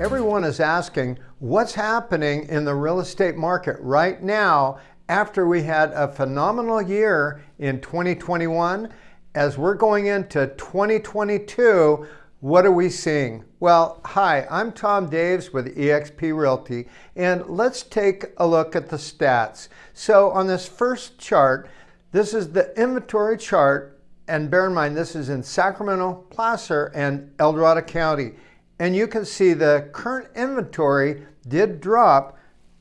Everyone is asking what's happening in the real estate market right now after we had a phenomenal year in 2021. As we're going into 2022, what are we seeing? Well, hi, I'm Tom Daves with eXp Realty, and let's take a look at the stats. So on this first chart, this is the inventory chart, and bear in mind, this is in Sacramento, Placer, and El Dorado County. And you can see the current inventory did drop.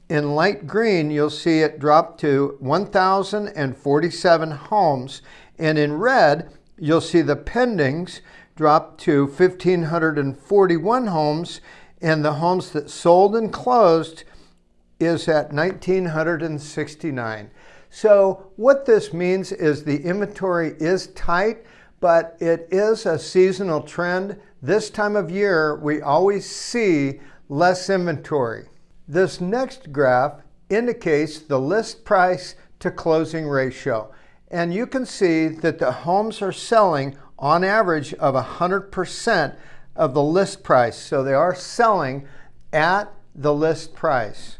In light green, you'll see it drop to 1,047 homes. And in red, you'll see the pendings drop to 1,541 homes. And the homes that sold and closed is at 1,969. So what this means is the inventory is tight, but it is a seasonal trend. This time of year, we always see less inventory. This next graph indicates the list price to closing ratio. And you can see that the homes are selling on average of 100% of the list price. So they are selling at the list price.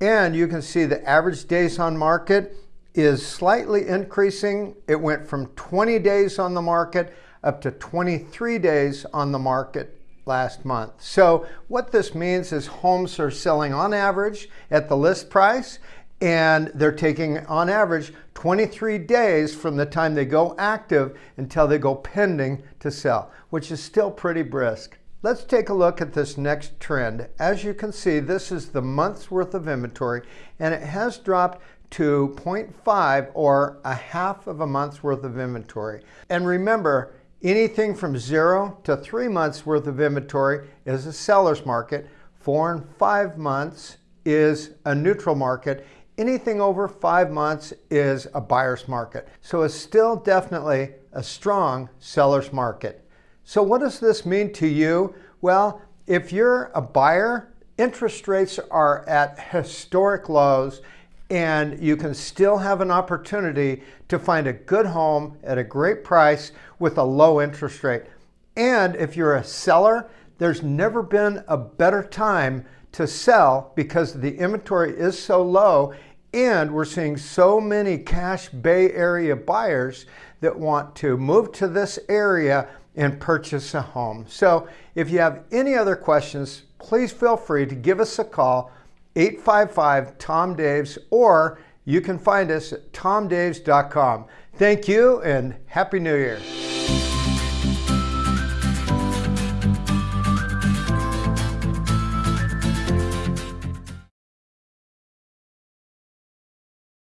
And you can see the average days on market is slightly increasing. It went from 20 days on the market up to 23 days on the market last month. So what this means is homes are selling on average at the list price and they're taking on average 23 days from the time they go active until they go pending to sell, which is still pretty brisk. Let's take a look at this next trend. As you can see, this is the month's worth of inventory and it has dropped to 0.5 or a half of a month's worth of inventory. And remember, Anything from zero to three months worth of inventory is a seller's market. Four and five months is a neutral market. Anything over five months is a buyer's market. So it's still definitely a strong seller's market. So what does this mean to you? Well, if you're a buyer, interest rates are at historic lows and you can still have an opportunity to find a good home at a great price with a low interest rate. And if you're a seller, there's never been a better time to sell because the inventory is so low and we're seeing so many cash Bay Area buyers that want to move to this area and purchase a home. So if you have any other questions, please feel free to give us a call 855 Tom Daves, or you can find us at tomdaves.com. Thank you and Happy New Year.